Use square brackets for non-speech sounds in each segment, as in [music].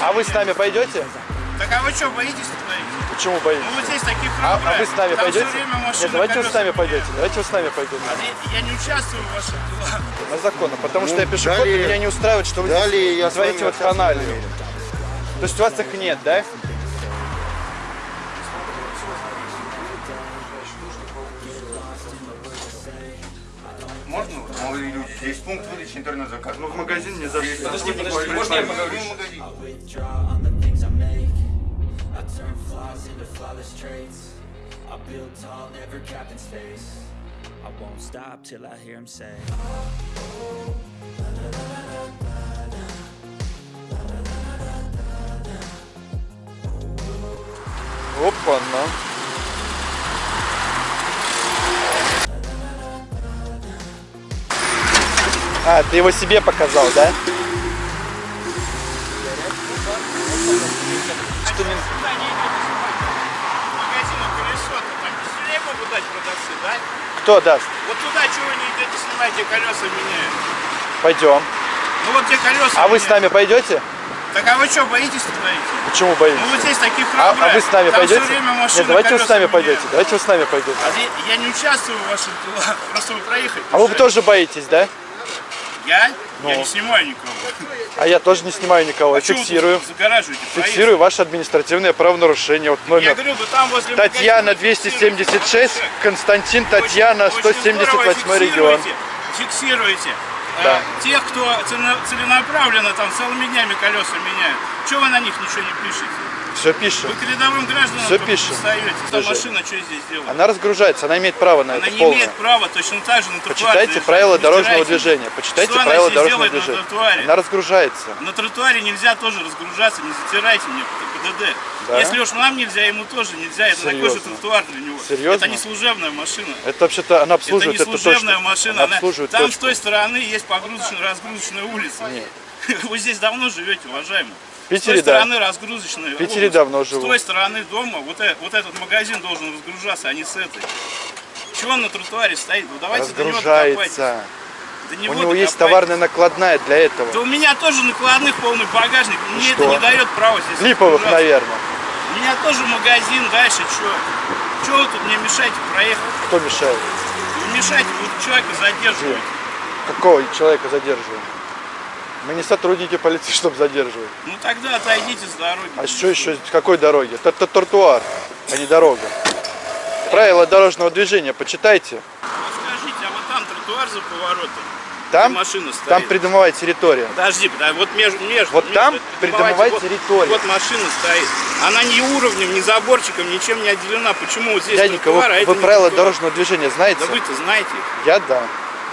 А вы с нами пойдете? Так а вы что, боитесь стоите? Почему боитесь? Ну вот здесь такие А, а вы с нами Там пойдете? Нет, давайте вы с нами пойдете. Давайте вы с нами пойдете. А я, я не участвую в ваших делах. На законно. Потому что Ну, я пешеход, и далее- меня не устраивает, что вы далее здесь я с творите вами вот ханалию. То есть у вас их нет, да? Здесь пункт выдачи интернет-заказа. Ну в магазин не зашли. Подожди, подожди. Можно я поговорю? I build tall, never capped in space. I won't stop till I hear him say. Опа-на. А, ты его себе показал, да? Что не... Магазину колесо-то там веселее могут дать продавцы, да? Кто даст? Вот туда чего вы не идете, снимайте колеса меняют. Пойдем. Ну вот те колеса А вы с нами пойдете? Так а вы что, боитесь стоите? Почему боитесь? Ну вот здесь такие А, а вы с нами там пойдете? Нет, давайте вы с нами пойдете. меняют. Давайте вы с нами пойдете. А я- я не участвую в ваших делах, [laughs] просто вы проехать. А вы тоже боитесь, да? Я? Я Ну. не снимаю никого. А я тоже не снимаю никого, я Почему вы фиксирую. Фиксирую ваше административное правонарушение. Вот Я номер говорю, вы там возле Татьяна магазина фиксируете. 276, Константин Татьяна, Очень- очень здорово 178 регион. Фиксируете. Да. Э, тех, кто целенаправленно там целыми днями колеса меняют. Чего вы на них ничего не пишете? Все пишем. Вы к рядовым гражданам только пишем. Эта Слушай, машина что здесь делает? Она разгружается, она имеет право на Она это не полное. имеет права точно так же на тротуаре Почитайте правила Не дорожного стирайте. движения. Почитайте Что она правила дорожного делает на движения. тротуаре? Она разгружается. На тротуаре нельзя тоже разгружаться, не затирайте мне ПДД. Да? Если уж нам нельзя, ему тоже нельзя. Это такой же Серьезно? тротуар для него. Серьезно? Это не служебная машина. Это вообще-то она Это обслуживает не это, служебная точно. машина. Она она- обслуживает Там точку. с той стороны есть погрузочная, разгрузочная улица. Нет. [laughs] Вы здесь давно живете, уважаемый. Питере, с той да. стороны разгрузочная В Питере улица. давно живу. С той стороны дома вот, э- вот этот магазин должен разгружаться, а не с этой. Чего он на тротуаре стоит? Ну давайте до него докопайтесь. Разгружается. До У него него есть докопайтесь. товарная накладная для этого. Да у меня тоже накладных полный багажник. Мне что? это не дает права здесь Липовых, наверное. У меня тоже магазин, дальше что? Чего вы тут мне мешаете проехать? Кто мешает? Вы мешаете, вы человека задерживаете. Какого человека задерживаем? Мы не сотрудники полиции, [laughs] чтобы задерживать. Ну тогда отойдите с дороги. А что еще? Какой дороги? Это, тротуар, а не дорога. Правила дорожного движения почитайте. Вот скажите, а вот там тротуар за поворотом? Там, машина стоит. там придомовая территория. Подожди, подожди, вот между, между Вот между- там придомовая вот- территория. Вот машина стоит. Она ни уровнем, ни заборчиком, ничем не отделена. Почему вот здесь Дяденька, вы, тротуар, а это вы правила тротуар? дорожного движения знаете? Да вы-то знаете. Я да.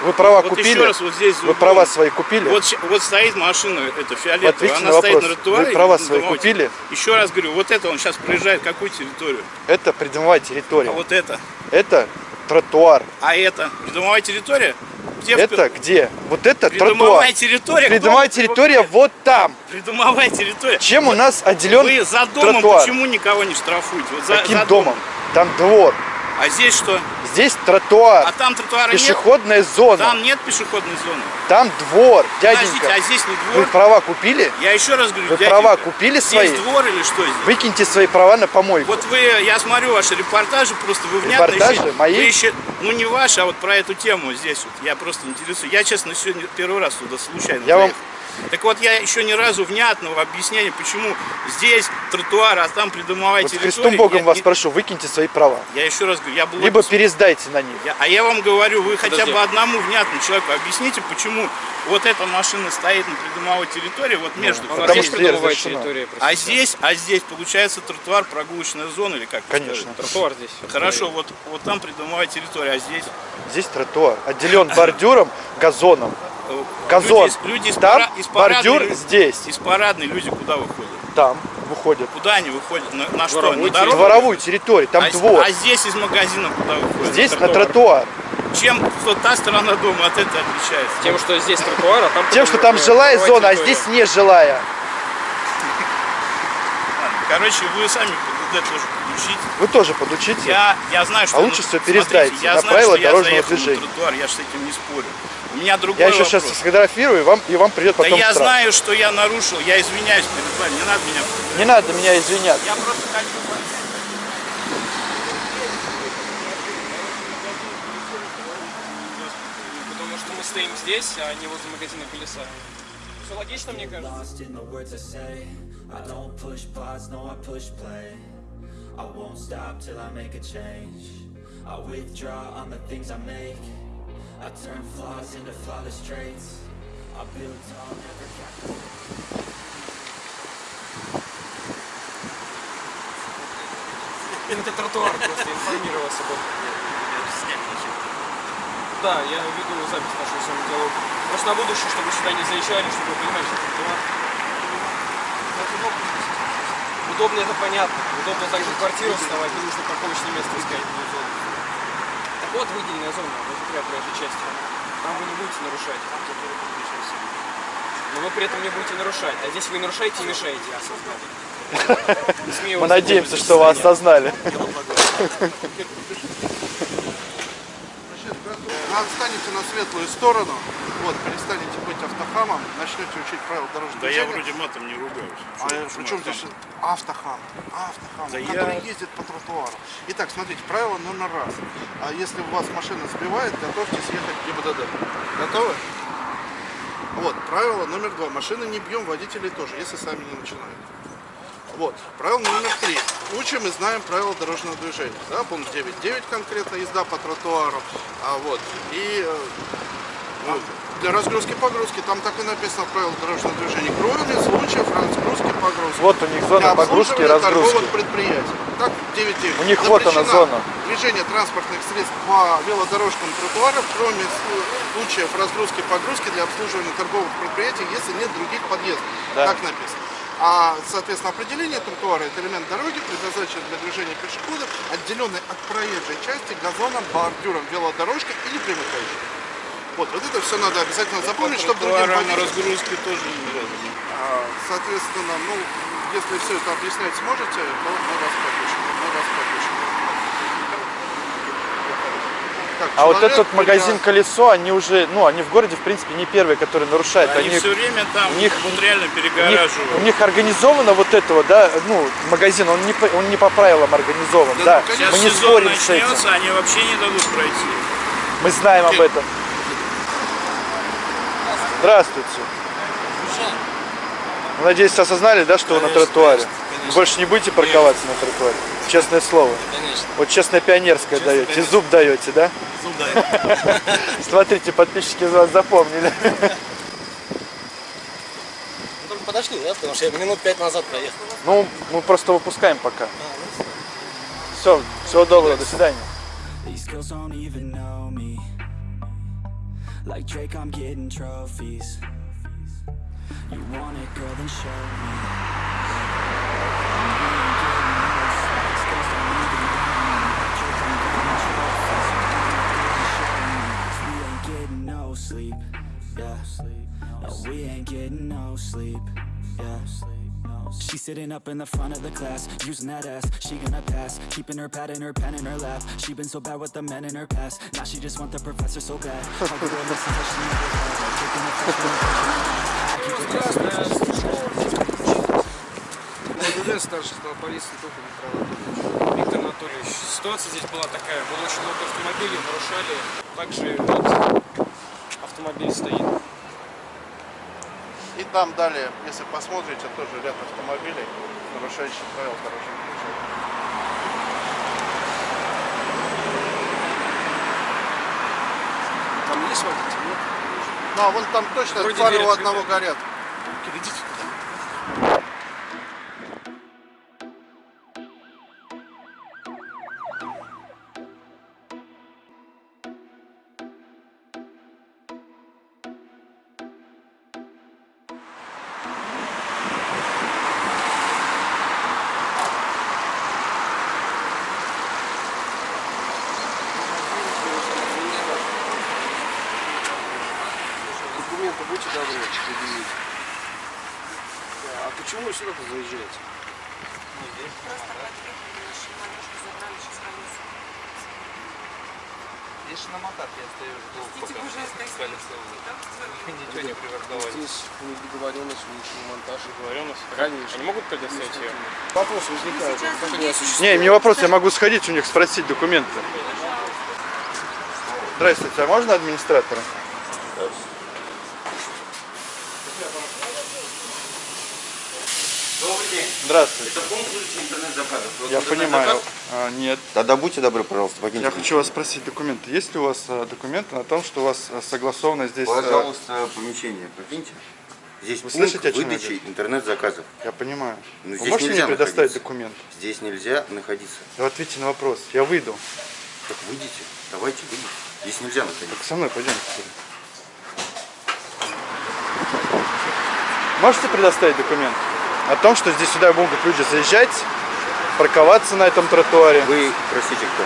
Вы права Вот купили? еще раз вот здесь Вы права свои купили? Вот, вот стоит машина, это фиолетовая, Ответьте она на стоит вопрос. на тротуаре. Вы права и свои купили? Еще раз говорю, вот это он сейчас проезжает какую территорию? Это придомовая территория. А вот это? Это тротуар. А это? Придомовая территория? Где в- Это где? Вот это тротуар. Придомовая территория? Кто Придомовая территория вот там. Придомовая территория. Чем у нас отделен Вы за домом тротуар? почему никого не штрафуете? Вот за, Каким за домом? Там двор. А здесь что? Здесь тротуар. А там тротуара нет? Пешеходная зона. Там нет пешеходной зоны. Там двор, Подождите, дяденька. а здесь не Вы двор? права купили? Я еще раз говорю, Вы дяденька, права купили здесь свои? двор или что здесь? Выкиньте свои права на помойку. Вот вы, я смотрю ваши репортажи, просто вы внятно Репортажи? еще- Мои? вы еще- ну не ваши, а вот про эту тему здесь вот, я просто интересуюсь. Я, честно, сегодня первый раз туда случайно Я вам- заехал. Так вот, я еще ни разу внятного объяснения, почему здесь тротуар, а там придомовая Вот территория. Христом Богом я, вас не- прошу, выкиньте свои права. я еще раз говорю, я был Либо пересдайте на них. Я- а я вам говорю, вы хотя Подожди. бы одному внятному человеку объясните, почему вот эта машина стоит на придомовой территории, вот между. Нас Потому что территория. А здесь, а здесь получается тротуар, прогулочная зона или как? Конечно. Тротуар здесь. Хорошо, вот, вот там придомовая территория, а здесь Здесь тротуар. Отделен бордюром, газоном. Газон. Люди, из- люди из, Там пара- из парадной бордюр здесь. Из парадной люди куда выходят? Там выходит. Куда они выходят? На, на что? Дворовую На дорогу? Дворовую территорию, там а, двор. а здесь из магазина куда выходят? Здесь на тротуар. тротуар. Чем вот та сторона дома от этой отличается? Тем, что здесь тротуар, а там... Тем, что там жилая зона, а здесь не жилая. Короче, вы сами ПДД тоже подключите. Вы тоже подучите. Я, я знаю, что... А лучше ну, смотрите, пересдайте я на знаю, правила что я дорожного на движения. тротуар, я же с этим не спорю. У меня другой Я еще вопрос. сейчас сфотографирую, и вам, и вам придет Да потом я штраф. знаю, что я нарушил, я извиняюсь перед вами, не надо меня... Не надо меня извиняться. Я просто хочу. Потому что мы стоим здесь, а не возле магазина колеса. Все логично, мне кажется. I won't stop till I make a change I withdraw on the things I make I turn flaws into flawless traits I build tall, never captivate Это тротуар просто информировал об этом. Да, я веду запись нашего с вами диалога. Просто на будущее, чтобы сюда не заезжали, чтобы вы понимали, что тротуар. Удобно это понятно. Удобно также квартиру сдавать, не нужно парковочное место искать. Вот выделенная зона внутри проезжей части. Там вы не будете нарушать. Но вы при этом не будете нарушать. А здесь вы нарушаете и мешаете. Мы надеемся, что вы осознали. Отстанете на светлую сторону, вот, перестанете быть автохамом, начнете учить правила дорожного Да я движения. вроде матом не ругаюсь. А причем здесь автохам? Автохам, Да который я- ездит по тротуару. Итак, смотрите, правило номер раз. А если у вас машина сбивает, готовьтесь ехать в ГИБДД. Готовы? Вот, правило номер два. Машины не бьем, водителей тоже, если сами не начинают. Вот, правило номер три. Учим и знаем правила дорожного движения. Да, пункт 9.9 конкретно, езда по тротуару. А вот, и э, ну, для разгрузки погрузки, там так и написано правила дорожного движения. Кроме случаев разгрузки погрузки. Вот у них зона Для погрузки и разгрузки. предприятий. Так, 9.9. У них вот она, зона. Движение транспортных средств по велодорожкам тротуаров, кроме случаев разгрузки и погрузки для обслуживания торговых предприятий, если нет других подъездов. Да. Так написано. А, соответственно, определение тротуара – это элемент дороги, предназначенный для движения пешеходов, отделенный от проезжей части газоном, бордюром, велодорожкой или примыкающей. Вот, вот это все надо обязательно запомнить, чтобы другим на водителям- разгрузке тоже не надо. а, Соответственно, ну, если все это объяснять сможете, то мы вас подпишем. Мы вас подпишем. Так, А вот этот магазин придя- колесо, они уже, ну, они в городе, в принципе, не первые, которые нарушают. Они, Они, все время там у них- вот реально у них, перегораживают. у них организовано вот этого, да, ну, магазин, он не по, он не по правилам организован, Да, да. ну, конечно. Мы не спорим с этим. они вообще не дадут пройти. Мы знаем об этом. Здравствуйте. Ну, Надеюсь, осознали, да, что вы на тротуаре? Больше не будете парковаться на тротуаре? Честное слово. Конечно. Вот честное пионерское даете, зуб даете, да? Зуб дай. [laughs] Смотрите, подписчики из вас запомнили. Ну, только подошли, да? Потому что я минут пять назад проехал. Ну, мы просто выпускаем пока. Все, всего доброго, до свидания. Like Drake, I'm getting trophies. You want it, girl, then show me. Ain't getting no I'm getting we ain't getting no sleep, yeah. We ain't getting no sleep, yeah She's sitting up in the front of the class, using that ass. She gonna pass, keeping her pad and her pen in her lap. She been so bad with the men in her past. Now she just want the professor so bad. She ГУВД, старший стал полиции Тухов Виктор Анатольевич. Виктор Анатольевич, ситуация здесь была такая. Было очень много автомобилей, нарушали. Также вот автомобиль стоит. И там далее, если посмотрите, тоже ряд автомобилей, нарушающих правила дорожного движения. Там есть водитель? Нет? Ну, а вон там точно Вроде фары у одного горят. Идите туда. Почему вы сюда заезжаете? Здесь же на мотаке я стою, жду, пока искали [laughs] СЛУ. Ничего не припарковали. Здесь не договоренность, ничего монтаж. Договоренность? Конечно. Они могут предоставить ее? Вопрос возникает. Не осуществить? Не, не вопрос, я могу сходить у них спросить документы. Здравствуйте, а можно администратора? Добрый день. Здравствуйте. Это пункт выдачи интернет-заказов. Я понимаю. А, нет. Тогда будьте добры, пожалуйста, покиньте. Я хочу вас спросить документы. Есть ли у вас а, документы на том, что у вас а, согласовано здесь... а, Пожалуйста, помещение покиньте. Здесь Вы пункт слышите, выдачи интернет-заказов. Я понимаю. Ну, Вы здесь можете мне предоставить находиться. документы? Здесь нельзя находиться. Да ответьте на вопрос. Я выйду. Так выйдите, давайте выйдите. Здесь нельзя находиться. Так со мной пойдемте. Можете предоставить документ о том, что здесь сюда могут люди заезжать, парковаться на этом тротуаре? Вы, простите, кто?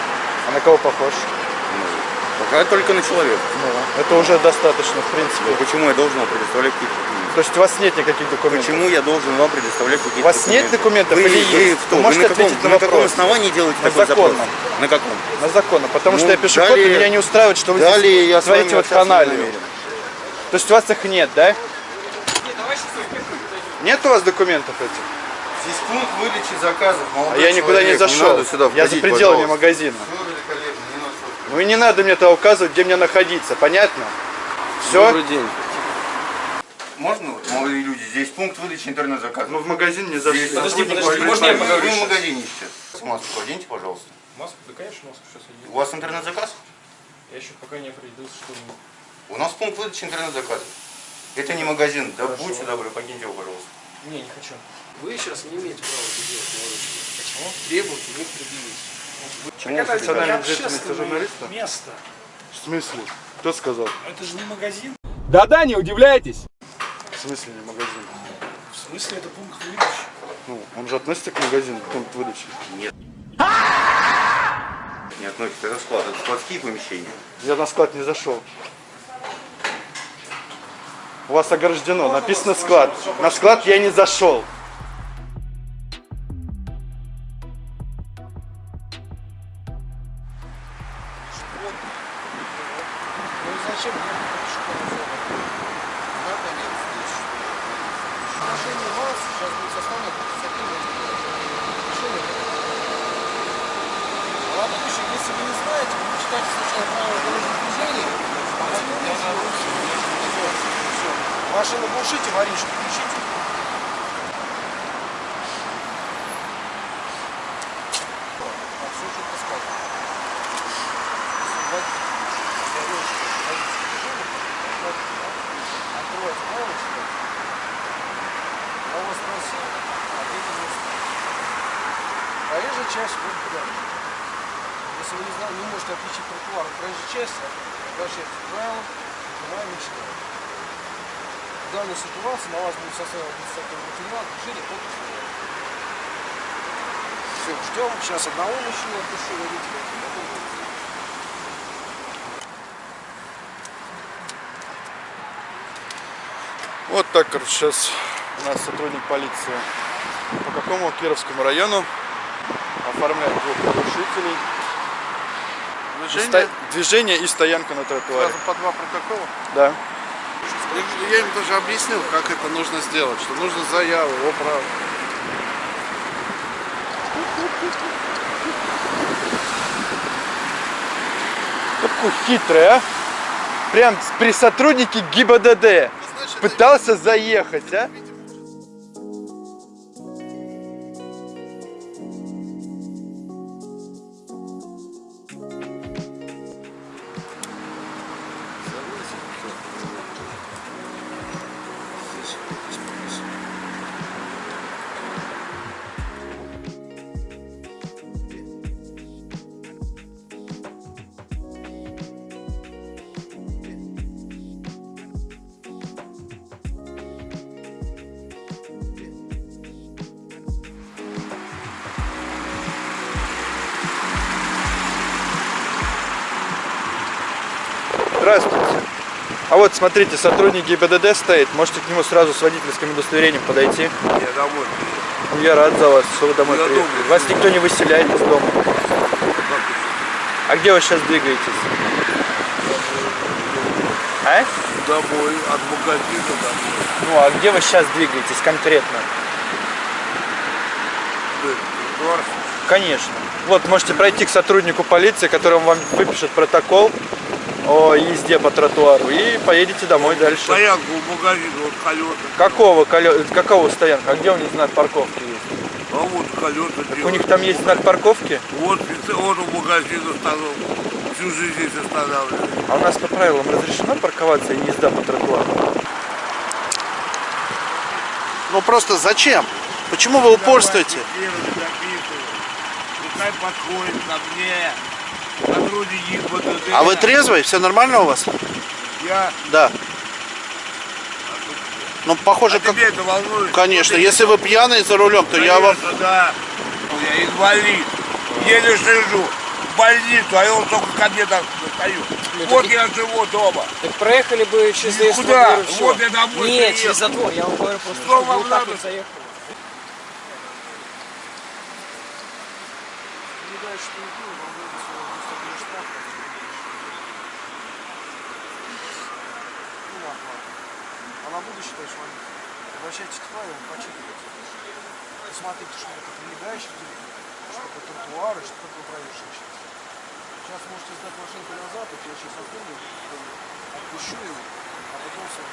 А на кого похож? Ну, пока только на человека. Ну, это уже достаточно, в принципе. Ну, почему я должен вам предоставлять какие-то документы? То есть у вас нет никаких документов? Почему я должен вам предоставлять какие-то У вас нет документов вы, или вы есть? кто? Вы можете на каком, ответить на на каком вопрос? основании делаете На такой законном. запрос? На каком? На законно. Потому что Ну, я пешеход, и далее- меня не устраивает, что вы Далее здесь я творите вот намерен. То есть у вас их нет, да? Нет у вас документов этих? Здесь пункт выдачи заказов. А молодой я никуда не человек, не зашел. надо сюда я за входить, пределами пожалуйста. магазина. Не. Ну и не надо мне тогда указывать, где мне находиться, понятно? Все? Добрый день. Можно, вот, молодые люди, здесь пункт выдачи интернет-заказов. Мы в магазин не Здесь зашли. Подожди, сотрудник подожди, вашей можно я поговорю Вы в сейчас? магазине сейчас. Маску оденьте, пожалуйста. Маску? Да, конечно, маску сейчас одену. У вас интернет-заказ? Я еще пока не определился, что мне. У нас пункт выдачи интернет-заказов. Это не магазин. Да будьте добры, покиньте его, пожалуйста. Не, не хочу. Вы сейчас не имеете права это делать, молодой. Почему? Требуйте, не предъявите. Чему это вы прикажете? деятельность журналиста? место. В смысле? Кто сказал? Это же не магазин. Да-да, не удивляйтесь. В смысле не магазин? В смысле это пункт выдачи? Ну, он же относится к магазину, к пункту выдачи. Не относится, это склад. Это складские помещения. Я на склад не зашел. У вас ограждено, написано склад. На склад я не зашел. Открывайте правочку. У вас спросил, ответить Проезжая часть будет куда? Если вы не, знаете, не можете отличить тротуар от проезжей части, обращайтесь к правилам, внимание читаем. В данной ситуации на вас будет составлен административный материал, движение под условием. Все, ждем. Сейчас одного мужчину отпишу, водителя. Вот так, короче, сейчас у нас сотрудник полиции по какому Кировскому району оформляет двух нарушителей. И Движение ста- Движение и стоянка на тротуаре. сразу по два протокола. Да. Я, я им даже объяснил, как это нужно сделать, что нужно заяву, о право. Какой хитрый, а? Прям при сотруднике ГИБДД пытался заехать, а? Вот смотрите, сотрудник ГИБДД стоит. Можете к нему сразу с водительским удостоверением подойти. Я домой. Ну, Я рад за вас, что вы домой Я приехали. дома. Вас никто не выселяет из дома. А где вы сейчас двигаетесь? А? Домой, от магазина домой. Ну, а где вы сейчас двигаетесь конкретно? Конечно. Вот, можете пройти к сотруднику полиции, который вам выпишет протокол о езде по тротуару и поедете домой дальше. Стоянку у магазина, вот колеса. Какого, колё- какого стоянка? А где у них знак парковки есть? А вот колеса У них там есть знак парковки? Вот, вот у магазина остановка. Всю жизнь здесь останавливаюсь. А у нас по правилам разрешено парковаться и езда по тротуару? Ну просто зачем? Почему вы упорствуете? Пускай подходит ко мне. Сотрудники ГИБДД. А вы трезвый? Все нормально у вас? Я... Да. Ну, похоже, А как... тебе это волнует? Конечно, если вы пьяный за рулем, то я вам... Конечно, да. Я инвалид. Еле сижу. В больницу, а он только ко мне так стою. Вот я живу дома. Так проехали бы через заезд Куда? двор. Вот я домой Нет, приехал. через затвор, я вам говорю просто, Что чтобы вам вот так надо? вот заехали. А на будущее, товарищ водитель, обращайтесь к правилам, почитывайте. Посмотрите, что это прилегающий территория, что это тротуары, что такое проезжая часть. Сейчас можете сдать машинку назад, вот я сейчас оформлю, отпущу его, а потом все.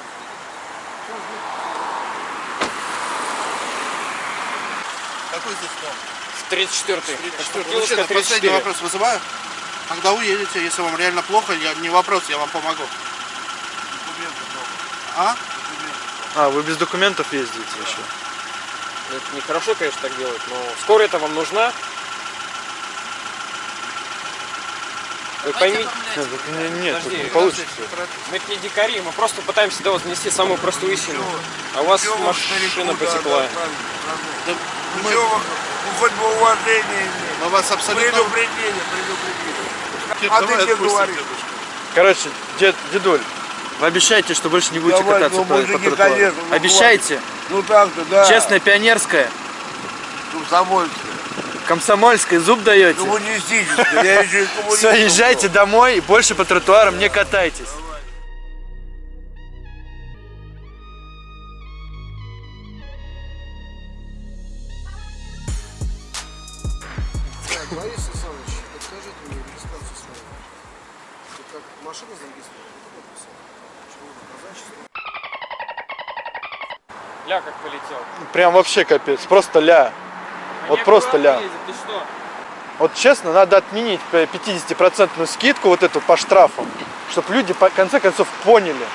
Какой здесь дом? 34-й. Мужчина, последний вопрос вызываю. Когда уедете, если вам реально плохо, я, не вопрос, я вам помогу. А? А, вы без документов ездите еще? Это нехорошо, конечно, так делать, но скоро это вам нужна. Вы поймите, Нет, так не- нет, Подожди, не получится. мы это не дикари, мы просто пытаемся до вас донести самую простую истину. А у вас вы машина да, потекла. да, правильно, Да правильно. мы, ну, хоть бы уважение иметь. мы вас абсолютно... Предупреждение, предупреждение. Кир, А ты где говоришь? Короче, дед, дедуль, вы обещаете, что больше не будете Давай, кататься ну, по, по тротуару? конечно, ну, Обещаете? Ну так-то, да. Честная пионерская, Комсомольская. комсомольская, зуб даете? Коммунистическая. Я еще и [laughs] коммунистом Все, езжайте домой и больше по тротуарам не катайтесь. Ля как полетел. Прям вообще капец, просто ля. Вот просто ля. Ты что? Вот честно, надо отменить 50% скидку вот эту по штрафам, чтобы люди по конце концов поняли,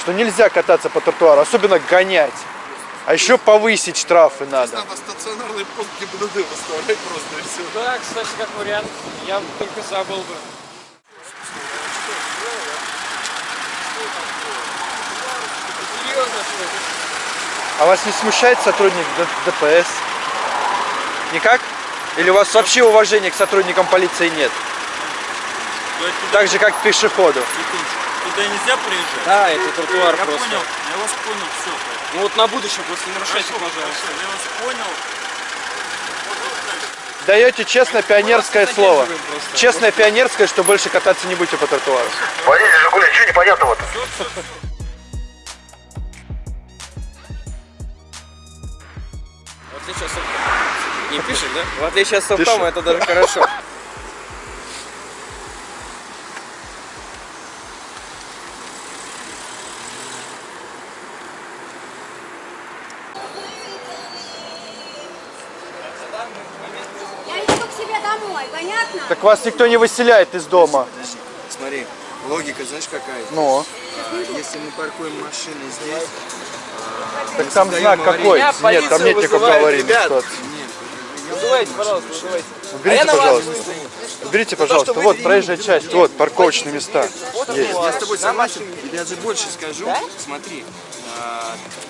что нельзя кататься по тротуару, особенно гонять. А еще повысить штрафы надо. Надо стационарный пункт ГИБДД выставлять просто и все. Да, кстати, как вариант. Я только забыл бы. Серьезно, что ли? А вас не смущает сотрудник ДПС? Никак? Или у вас вообще уважения к сотрудникам полиции нет? Так же, как к пешеходу. Туда нельзя приезжать? Да, это тротуар Я просто. понял, я вас понял, все. Ну вот на будущее просто не нарушайте, пожалуйста. Я вас понял. Даете честное пионерское слово. просто. Честное пионерское, что больше кататься не будете по тротуару. Водитель Жигуля, что непонятного-то? В отличие от софта. Не пишешь, да? В отличие от Пишу. софтама это даже хорошо. Я иду к себе домой, понятно? Так вас никто не выселяет из дома. Смотри, логика, знаешь какая? Ну, А, Если мы паркуем машины здесь, так там знак какой? Нет, там нет вызывает, аварийной ситуации. Вызывайте, пожалуйста, вызывайте. Уберите, вас пожалуйста. Уберите, пожалуйста. Вот проезжая часть, вот парковочные места. Есть. я с тобой согласен, и даже больше скажу, смотри, а,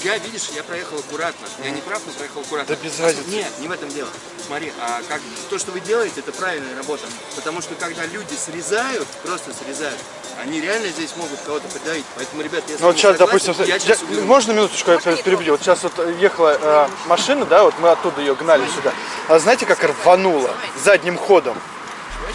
я, видишь, я проехал аккуратно, я не прав, но проехал аккуратно. Да без разницы. Нет, не в этом дело. Смотри, а как, то, что вы делаете, это правильная работа, потому что когда люди срезают, просто срезают, они реально здесь могут кого-то придавить, поэтому, ребят, если Ну вот сейчас, согласен, допустим, я я- сейчас уберу. можно минуточку я перебью? Вот сейчас вот ехала э, машина, да, вот мы оттуда ее гнали сюда. А знаете, как рвануло задним ходом?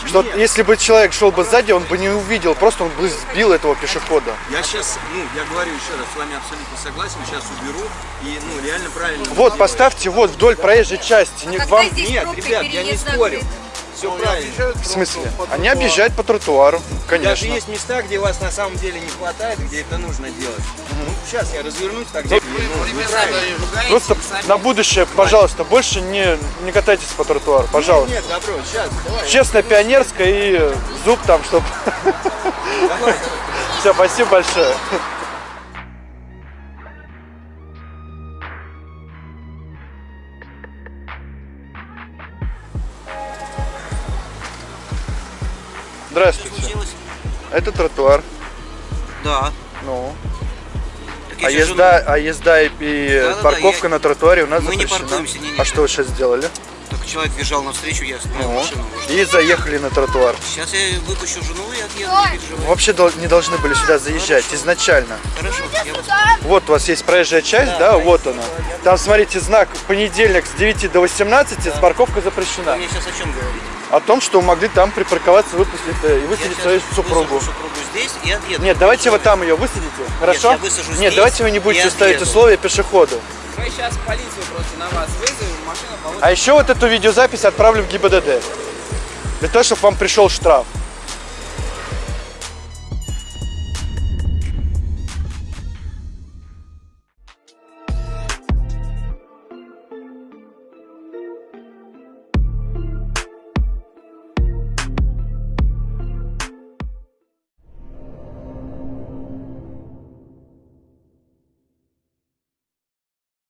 Что вот если бы человек шел бы сзади, он бы не увидел, просто он бы сбил этого пешехода. Я сейчас, ну, я говорю еще раз, с вами абсолютно согласен, сейчас уберу и, ну, реально правильно. Вот, поставьте вот вдоль проезжей части. Не, вам... Нет, ребят, я не спорю. Все правильно. В смысле? Они объезжают по тротуару, Даже конечно. есть места, где вас на самом деле не хватает, где это нужно делать. Ну, сейчас я развернусь тогда. Ну, вы правильно. Просто на будущее, пожалуйста, больше не, не катайтесь по тротуару, пожалуйста. Нет, добро, сейчас, давай. Честно, пионерская и зуб там, чтобы... [laughs] Все, спасибо большое. Здравствуйте. Это тротуар. Да. Ну. А езда, а езда и, и Да-да-да, парковка я- на тротуаре у нас Мы не запрещена. паркуемся, не-не. А что вы сейчас сделали? Человек бежал навстречу, я остановил Ну, машину. и заехали на тротуар. Сейчас я выпущу жену и отъеду, не переживай. Вообще не должны были сюда заезжать изначально. Хорошо, я вас... Вот у вас есть проезжая часть, да, вот она. Там, смотрите, знак понедельник с 9 до 18, парковка запрещена. Вы мне сейчас о чем говорите? О том, что могли там припарковаться, выпустить э, и Я высадить свою супругу. супругу здесь и отъеду. Нет, давайте вы там ее высадите, хорошо? я высажу Нет, здесь давайте вы не будете ставить условия пешеходу. Мы сейчас полицию просто на вас вызовем. А еще вот эту видеозапись отправлю в ГИБДД. Для того, чтобы вам пришел штраф.